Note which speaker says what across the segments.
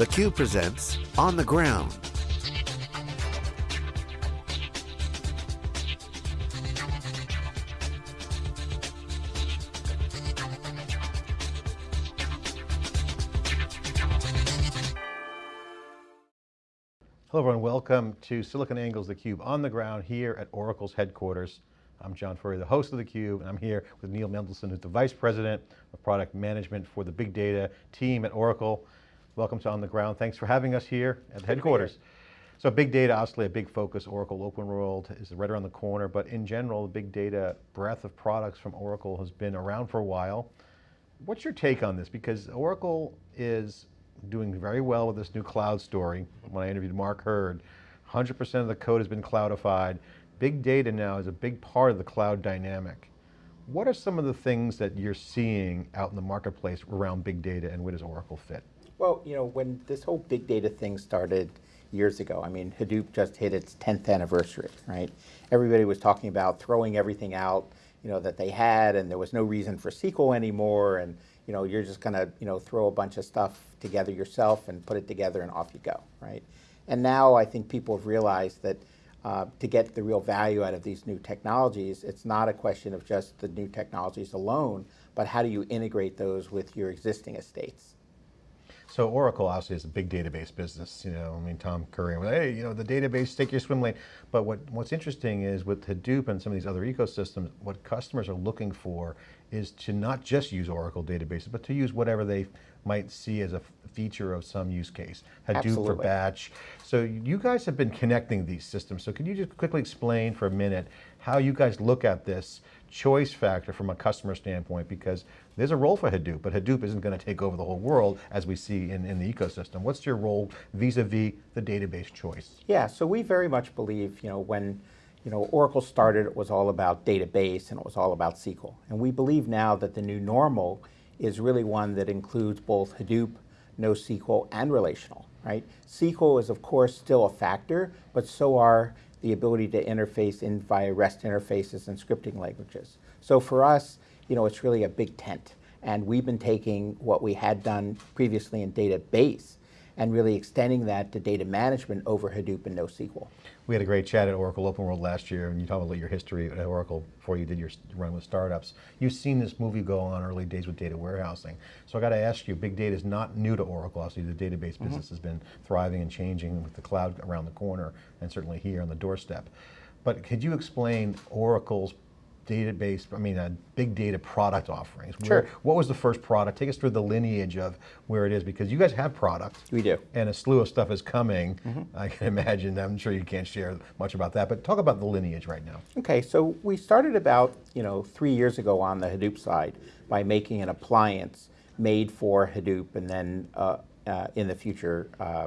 Speaker 1: theCUBE presents On the Ground.
Speaker 2: Hello everyone, welcome to SiliconANGLE's theCUBE on the ground here at Oracle's headquarters. I'm John Furrier, the host of theCUBE, and I'm here with Neil Mendelson, who's the Vice President of Product Management for the Big Data team at Oracle. Welcome to On the Ground, thanks for having us here at the headquarters. So big data, obviously a big focus, Oracle Open World is right around the corner, but in general, the big data breadth of products from Oracle has been around for a while. What's your take on this? Because Oracle is doing very well with this new cloud story. When I interviewed Mark Hurd, 100% of the code has been cloudified. Big data now is a big part of the cloud dynamic. What are some of the things that you're seeing out in the marketplace around big data and where does Oracle fit?
Speaker 3: Well, you know, when this whole big data thing started years ago, I mean, Hadoop just hit its 10th anniversary, right? Everybody was talking about throwing everything out, you know, that they had and there was no reason for SQL anymore and you know, you're just gonna, you know, throw a bunch of stuff together yourself and put it together and off you go, right? And now I think people have realized that uh, to get the real value out of these new technologies, it's not a question of just the new technologies alone, but how do you integrate those with your existing estates?
Speaker 2: So Oracle obviously is a big database business, you know, I mean, Tom Curry, hey, you know, the database, take your swim lane. But what, what's interesting is with Hadoop and some of these other ecosystems, what customers are looking for is to not just use Oracle databases, but to use whatever they might see as a feature of some use case. Hadoop
Speaker 3: Absolutely.
Speaker 2: for batch. So you guys have been connecting these systems. So can you just quickly explain for a minute how you guys look at this choice factor from a customer standpoint because there's a role for Hadoop, but Hadoop isn't going to take over the whole world as we see in, in the ecosystem. What's your role vis-a-vis -vis the database choice?
Speaker 3: Yeah, so we very much believe, you know, when you know, Oracle started, it was all about database and it was all about SQL. And we believe now that the new normal is really one that includes both Hadoop, NoSQL, and relational, right? SQL is of course still a factor, but so are the ability to interface in via REST interfaces and scripting languages. So for us, you know, it's really a big tent. And we've been taking what we had done previously in database and really extending that to data management over Hadoop and NoSQL.
Speaker 2: We had a great chat at Oracle Open World last year, and you talked about your history at Oracle before you did your run with startups. You've seen this movie go on early days with data warehousing. So I got to ask you, big data is not new to Oracle. Obviously, the database mm -hmm. business has been thriving and changing with the cloud around the corner, and certainly here on the doorstep. But could you explain Oracle's database, I mean, uh, big data product offerings.
Speaker 3: Sure.
Speaker 2: Where, what was the first product? Take us through the lineage of where it is, because you guys have products.
Speaker 3: We do.
Speaker 2: And a slew of stuff is coming. Mm -hmm. I can imagine, I'm sure you can't share much about that, but talk about the lineage right now.
Speaker 3: Okay, so we started about, you know, three years ago on the Hadoop side by making an appliance made for Hadoop and then uh, uh, in the future, uh,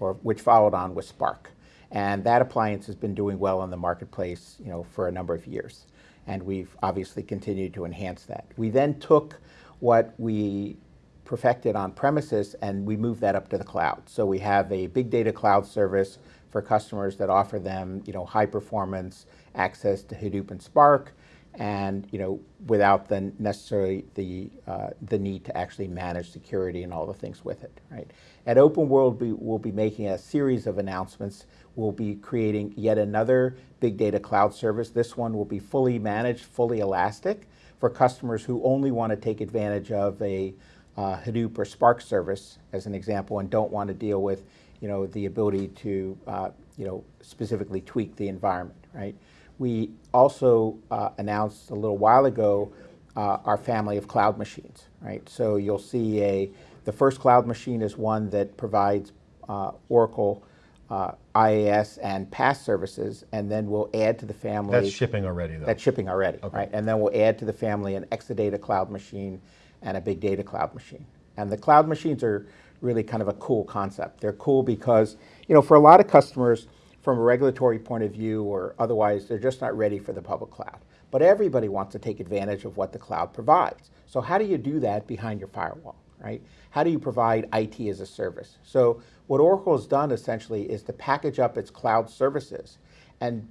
Speaker 3: or which followed on with Spark. And that appliance has been doing well in the marketplace, you know, for a number of years and we've obviously continued to enhance that. We then took what we perfected on premises and we moved that up to the cloud. So we have a big data cloud service for customers that offer them you know, high performance access to Hadoop and Spark and you know, without the necessarily the, uh, the need to actually manage security and all the things with it. Right? At Open World, we will be making a series of announcements. We'll be creating yet another big data cloud service. This one will be fully managed, fully elastic for customers who only want to take advantage of a uh, Hadoop or Spark service, as an example, and don't want to deal with you know, the ability to uh, you know, specifically tweak the environment, right? We also uh, announced a little while ago uh, our family of cloud machines, right? So you'll see a, the first cloud machine is one that provides uh, Oracle uh, IaaS and PaaS services, and then we'll add to the family.
Speaker 2: That's shipping already, though.
Speaker 3: That's shipping already, okay. right? And then we'll add to the family an Exadata cloud machine and a big data cloud machine. And the cloud machines are really kind of a cool concept. They're cool because, you know, for a lot of customers, from a regulatory point of view or otherwise, they're just not ready for the public cloud. But everybody wants to take advantage of what the cloud provides. So how do you do that behind your firewall, right? How do you provide IT as a service? So what Oracle has done essentially is to package up its cloud services and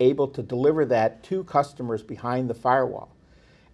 Speaker 3: able to deliver that to customers behind the firewall.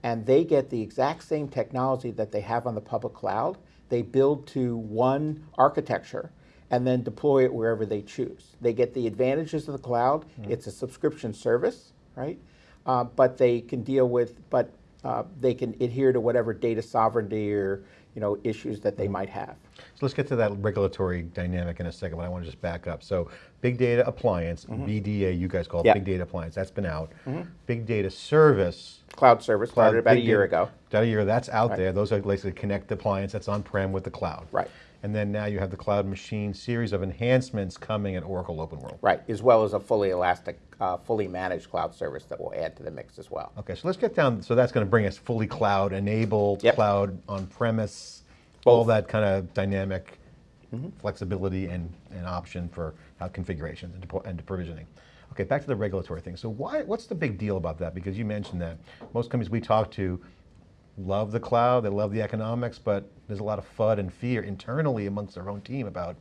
Speaker 3: And they get the exact same technology that they have on the public cloud. they build to one architecture and then deploy it wherever they choose. They get the advantages of the cloud. It's a subscription service, right? Uh, but they can deal with, but uh, they can adhere to whatever data sovereignty or you know issues that they might have.
Speaker 2: So let's get to that regulatory dynamic in a second, but I want to just back up. So big data appliance, mm-hmm. BDA, you guys call it
Speaker 3: Yeah.
Speaker 2: big data appliance, that's been out. Mm-hmm. Big data service,
Speaker 3: Cloud service
Speaker 2: cloud-
Speaker 3: started about a year
Speaker 2: data-
Speaker 3: ago.
Speaker 2: About a year, that's out there. Those are basically connect appliance that's on-prem with the cloud.
Speaker 3: Right.
Speaker 2: And then now you have the cloud machine series of enhancements coming at Oracle Open World.
Speaker 3: Right, as well as a fully elastic, uh, fully managed cloud service that will add to the mix as well.
Speaker 2: Okay, so let's get down, so that's going to bring us fully cloud enabled,
Speaker 3: Yep.
Speaker 2: cloud on-premise, all that kind of dynamic flexibility and, and option for how configurations and, and provisioning. Okay, back to the regulatory thing. So why, what's the big deal about that? Because you mentioned that most companies we talk to love the cloud, they love the economics, but there's a lot of FUD and fear internally amongst their own team about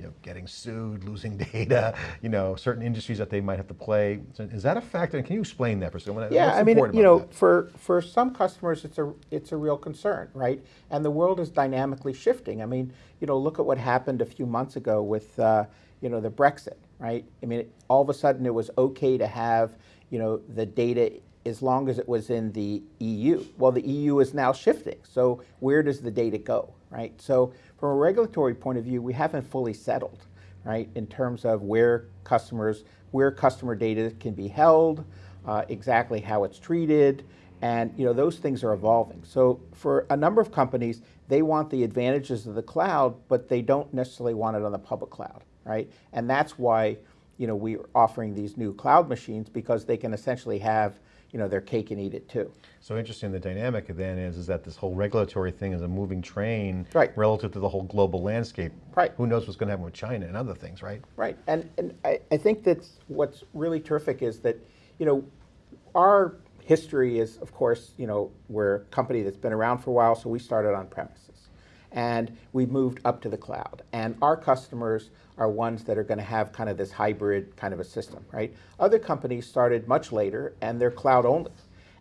Speaker 2: you know, getting sued, losing data, you know, certain industries that they might have to play. So is that a factor? And can you explain that for someone?
Speaker 3: Yeah,
Speaker 2: What's
Speaker 3: I mean, you know,
Speaker 2: that?
Speaker 3: for, for some customers, it's a, it's a real concern, right? And the world is dynamically shifting. I mean, you know, look at what happened a few months ago with, uh, you know, the Brexit, right? I mean, all of a sudden it was okay to have, you know, the data as long as it was in the EU. Well, the EU is now shifting. So where does the data go, right? So from a regulatory point of view, we haven't fully settled, right, in terms of where customers, where customer data can be held, uh, exactly how it's treated, and you know those things are evolving. So for a number of companies, they want the advantages of the cloud, but they don't necessarily want it on the public cloud, right? And that's why you know we're offering these new cloud machines because they can essentially have you know their cake and eat it too.
Speaker 2: So interesting, the dynamic then is, is that this whole regulatory thing is a moving train
Speaker 3: Right.
Speaker 2: relative to the whole global landscape.
Speaker 3: Right.
Speaker 2: Who knows what's going to happen with China and other things, right?
Speaker 3: Right, and, and I, I think that's what's really terrific is that, you know, our history is, of course, you know, we're a company that's been around for a while, so we started on premises. And we moved up to the cloud. And our customers are ones that are going to have kind of this hybrid kind of a system, right? Other companies started much later and they're cloud only.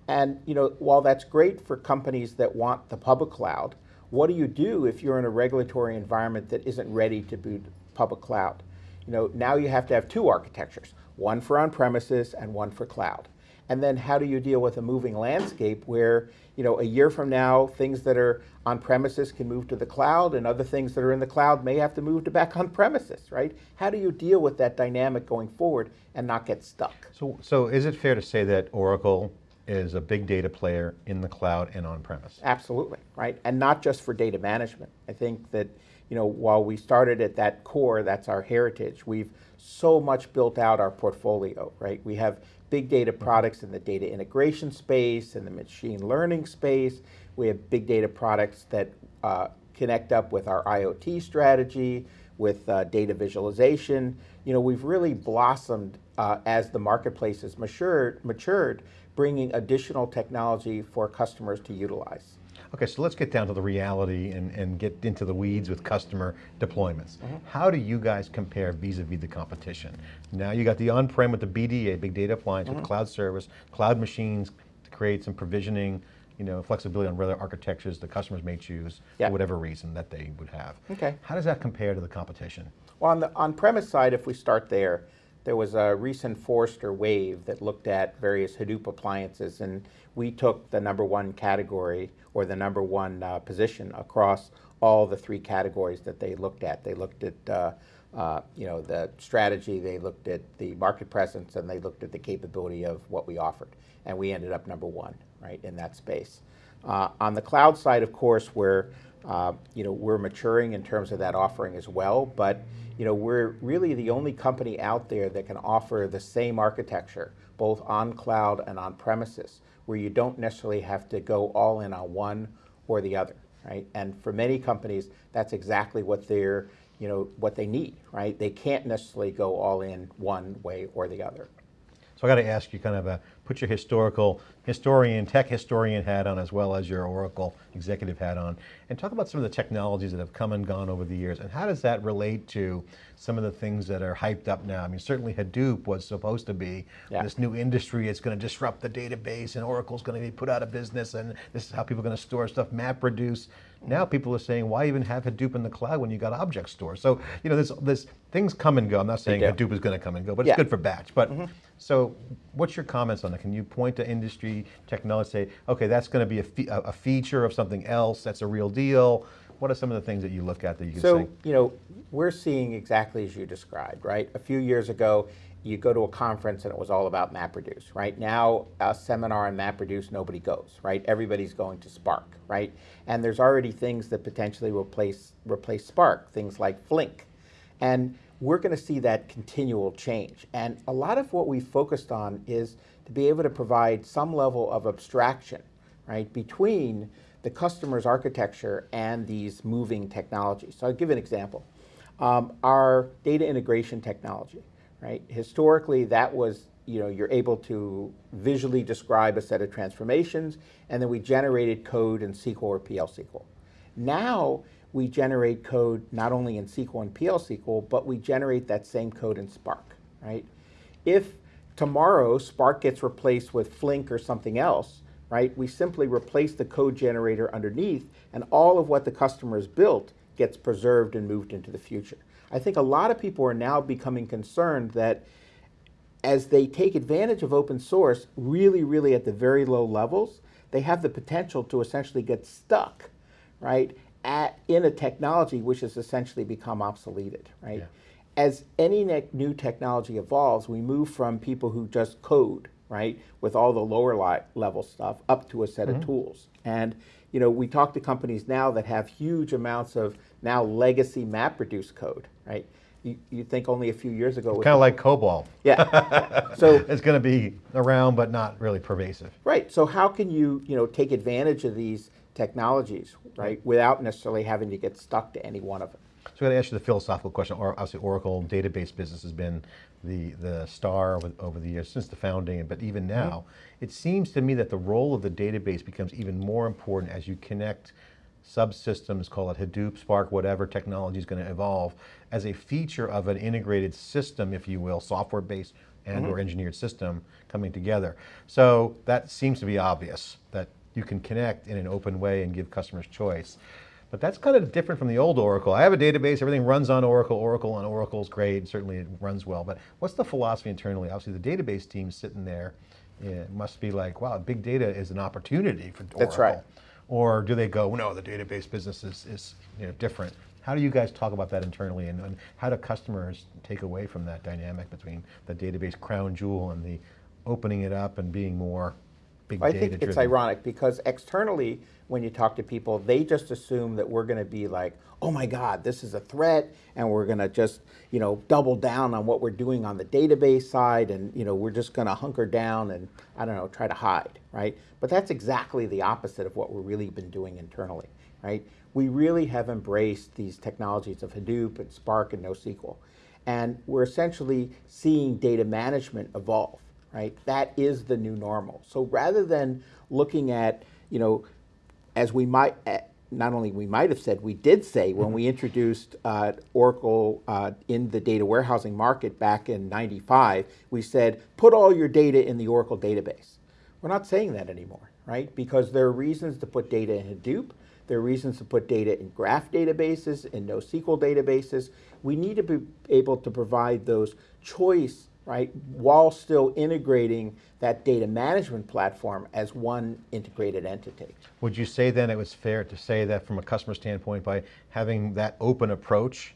Speaker 3: And you know, while that's great for companies that want the public cloud, what do you do if you're in a regulatory environment that isn't ready to boot public cloud? You know, now you have to have two architectures, one for on-premises and one for cloud. And then how do you deal with a moving landscape where, you know, a year from now, things that are on premises can move to the cloud and other things that are in the cloud may have to move to back on premises, right? How do you deal with that dynamic going forward and not get stuck?
Speaker 2: So, so is it fair to say that Oracle is a big data player in the cloud and on-premise?
Speaker 3: Absolutely, right? And not just for data management. I think that, you know, while we started at that core, that's our heritage, we've so much built out our portfolio, right? We have big data products in the data integration space, in the machine learning space. We have big data products that uh, connect up with our IoT strategy, with uh, data visualization. You know, we've really blossomed uh, as the marketplace has matured, matured, bringing additional technology for customers to utilize.
Speaker 2: Okay, so let's get down to the reality and, and get into the weeds with customer deployments.
Speaker 3: Mm-hmm.
Speaker 2: How do you guys compare vis-a-vis the competition? Now you got the on-prem with the BDA, big data appliance
Speaker 3: Mm-hmm.
Speaker 2: with cloud service, cloud machines to create some provisioning, you know, flexibility on whether architectures the customers may choose for whatever reason that they would have.
Speaker 3: Okay.
Speaker 2: How does that compare to the competition?
Speaker 3: Well, on the on-premise side, if we start there, there was a recent Forrester wave that looked at various Hadoop appliances, and we took the number one category or the number one uh, position across all the three categories that they looked at. They looked at uh, uh, you know the strategy, they looked at the market presence, and they looked at the capability of what we offered, and we ended up number one right in that space. Uh, on the cloud side, of course, where uh, you know we're maturing in terms of that offering as well, but you know we're really the only company out there that can offer the same architecture, both on cloud and on premises, where you don't necessarily have to go all in on one or the other, right? And for many companies, that's exactly what they're you know what they need, right? They can't necessarily go all in one way or the other.
Speaker 2: So I got to ask you kind of a, put your historical, historian, tech historian hat on as well as your Oracle executive hat on, and talk about some of the technologies that have come and gone over the years, and how does that relate to some of the things that are hyped up now? I mean, certainly Hadoop was supposed to be
Speaker 3: Yeah.
Speaker 2: this new industry, it's going to disrupt the database, and Oracle's going to be put out of business, and this is how people are going to store stuff, MapReduce. Now people are saying, why even have Hadoop in the cloud when you got object store? So, you know, there's, there's things come and go. I'm not saying
Speaker 3: do.
Speaker 2: Hadoop is going to come and go, but it's good for batch. But, mm-hmm. so what's your comments on that? Can you point to industry technology, say, okay, that's going to be a, fe a feature of something else, that's a real deal? What are some of the things that you look at that you can
Speaker 3: So,
Speaker 2: say?
Speaker 3: you know, we're seeing exactly as you described, right? A few years ago, you go to a conference and it was all about MapReduce, right? Now, a seminar on MapReduce, nobody goes, right? Everybody's going to Spark, right? And there's already things that potentially will replace, replace Spark, things like Flink. And we're going to see that continual change. And a lot of what we focused on is to be able to provide some level of abstraction, right, between the customer's architecture and these moving technologies. So I'll give an example. Um, our data integration technology, right? Historically, that was, you know, you're able to visually describe a set of transformations, and then we generated code in SQL or PL SQL. Now we generate code not only in SQL and PL SQL, but we generate that same code in Spark, right? If tomorrow Spark gets replaced with Flink or something else, right, we simply replace the code generator underneath, and all of what the customer has built gets preserved and moved into the future. I think a lot of people are now becoming concerned that as they take advantage of open source, really, really at the very low levels, they have the potential to essentially get stuck, right, at, in a technology which has essentially become obsoleted, right?
Speaker 2: Yeah.
Speaker 3: As any ne- new technology evolves, we move from people who just code, right, with all the lower li- level stuff up to a set of mm-hmm. tools. And, you know, we talk to companies now that have huge amounts of now legacy MapReduce code, right? You, you think only a few years ago,
Speaker 2: Kind of like COBOL.
Speaker 3: yeah. So
Speaker 2: It's going to be around, but not really pervasive.
Speaker 3: right. So how can you you know take advantage of these technologies right without necessarily having to get stuck to any one of them?
Speaker 2: So I'm going to ask you the philosophical question. Or obviously, Oracle database business has been the the star over, over the years since the founding, but even mm-hmm. now, it seems to me that the role of the database becomes even more important as you connect subsystems, call it Hadoop, Spark, whatever technology is going to evolve, as a feature of an integrated system, if you will, software-based and or mm-hmm. engineered system coming together. So that seems to be obvious, that you can connect in an open way and give customers choice. But that's kind of different from the old Oracle. I have a database, everything runs on Oracle, Oracle on Oracle's great, certainly it runs well, but what's the philosophy internally? Obviously the database team sitting there yeah, must be like, wow, big data is an opportunity for Oracle.
Speaker 3: That's right.
Speaker 2: Or do they go, no, the database business is, is you know, different. How do you guys talk about that internally and, and how do customers take away from that dynamic between the database crown jewel and the opening it up and being more big
Speaker 3: I
Speaker 2: data
Speaker 3: think it's ironic because externally, when you talk to people, they just assume that we're going to be like, oh my God, this is a threat, and we're going to just, you know, double down on what we're doing on the database side, and you know, we're just going to hunker down and I don't know, try to hide, right? But that's exactly the opposite of what we've really been doing internally, right? We really have embraced these technologies of Hadoop and Spark and NoSQL, and we're essentially seeing data management evolve right? That is the new normal. So rather than looking at, you know, as we might, eh, not only we might have said, we did say when we introduced uh, Oracle uh, in the data warehousing market back in 95, we said, put all your data in the Oracle database. We're not saying that anymore, right? Because there are reasons to put data in Hadoop. There are reasons to put data in graph databases, in NoSQL databases. We need to be able to provide those choice right, while still integrating that data management platform as one integrated entity.
Speaker 2: Would you say then it was fair to say that from a customer standpoint, by having that open approach,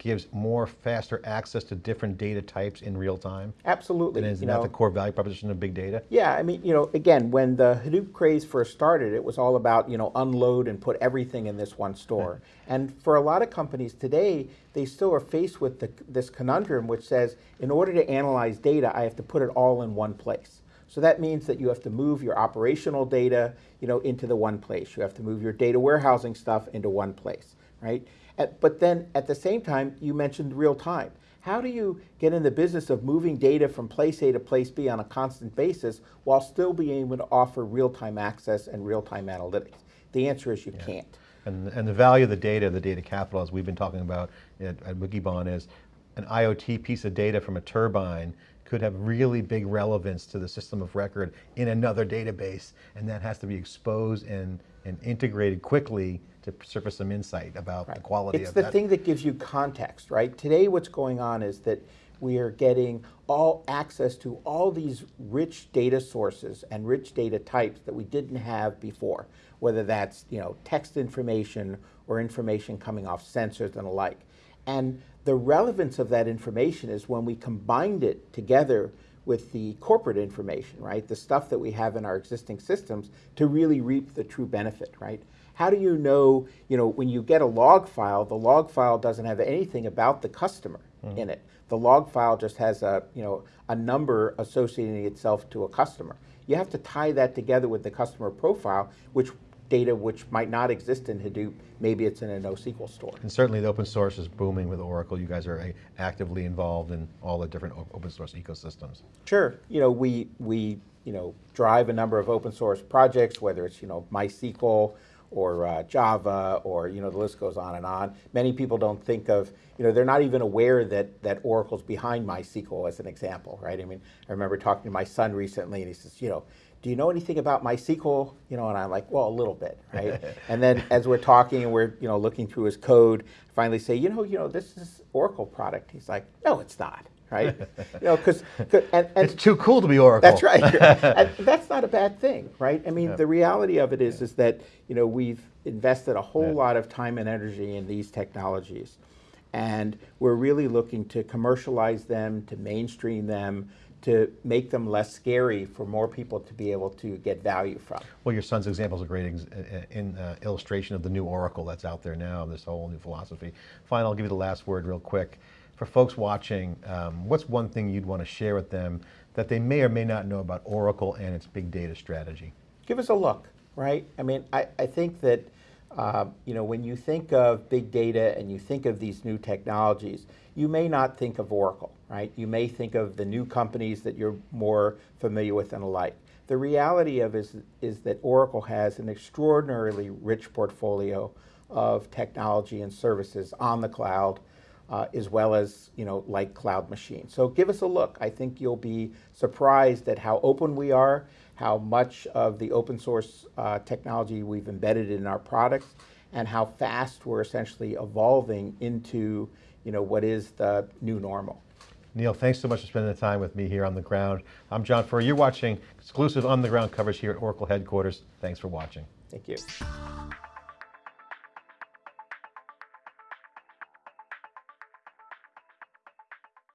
Speaker 2: gives more faster access to different data types in real time?
Speaker 3: Absolutely.
Speaker 2: And is
Speaker 3: you
Speaker 2: that
Speaker 3: know.
Speaker 2: the core value proposition of big data?
Speaker 3: Yeah, I mean, you know, again, when the Hadoop craze first started, it was all about, you know, unload and put everything in this one store. And for a lot of companies today, they still are faced with the, this conundrum which says, in order to analyze data, I have to put it all in one place. So that means that you have to move your operational data, you know, into the one place. You have to move your data warehousing stuff into one place, right? At- But then at the same time, you mentioned real time. How do you get in the business of moving data from place A to place B on a constant basis while still being able to offer real-time access and real-time analytics? The answer is you can't.
Speaker 2: And, and the value of the data, the data capital, as we've been talking about at, at Wikibon, is an IoT piece of data from a turbine could have really big relevance to the system of record in another database, and that has to be exposed and and integrated quickly to surface some insight about the quality
Speaker 3: It's
Speaker 2: of
Speaker 3: the
Speaker 2: that.
Speaker 3: thing that gives you context, right? Today, what's going on is that we are getting all access to all these rich data sources and rich data types that we didn't have before, whether that's you know text information or information coming off sensors and the like. And the relevance of that information is when we combined it together with the corporate information, right? The stuff that we have in our existing systems to really reap the true benefit, right? How do you know, you know, when you get a log file, the log file doesn't have anything about the customer mm-hmm. in it. The log file just has a, you know, a number associating itself to a customer. You have to tie that together with the customer profile, which data which might not exist in Hadoop, maybe it's in a NoSQL store.
Speaker 2: And certainly the open source is booming with Oracle. You guys are actively involved in all the different open source ecosystems.
Speaker 3: Sure. You know, we, we, you know, drive a number of open source projects, whether it's, you know, MySQL or uh, Java or, you know, the list goes on and on. Many people don't think of, you know, they're not even aware that, that Oracle's behind MySQL as an example, right? I mean, I remember talking to my son recently and he says, you know, do you know anything about MySQL? You know, and I'm like, well, a little bit, right? and then as we're talking and we're, you know, looking through his code, finally say, you know, you know, this is Oracle product. He's like, no, it's not, right? you know, because, and, and
Speaker 2: It's too cool to be Oracle.
Speaker 3: that's right. and that's not a bad thing, right? I mean, the reality of it is, is that you know we've invested a whole
Speaker 2: Yeah.
Speaker 3: lot of time and energy in these technologies, and we're really looking to commercialize them, to mainstream them, to make them less scary for more people to be able to get value from.
Speaker 2: Well, your son's example is a great ex- uh, uh, in, uh, illustration of the new Oracle that's out there now, this whole new philosophy. Fine, I'll give you the last word real quick. For folks watching, um, what's one thing you'd want to share with them that they may or may not know about Oracle and its big data strategy?
Speaker 3: give us a look, right? I mean, I, I think that, uh, you know, when you think of big data and you think of these new technologies, you may not think of Oracle, right? You may think of the new companies that you're more familiar with and alike. The reality of is, is that Oracle has an extraordinarily rich portfolio of technology and services on the cloud, uh, as well as you know like cloud machines. So give us a look. I think you'll be surprised at how open we are, how much of the open source uh, technology we've embedded in our products, and how fast we're essentially evolving into you know what is the new normal.
Speaker 2: Neil, thanks so much for spending the time with me here on the ground. I'm John Furrier. You're watching exclusive on the ground coverage here at Oracle headquarters. Thanks for watching.
Speaker 3: Thank you.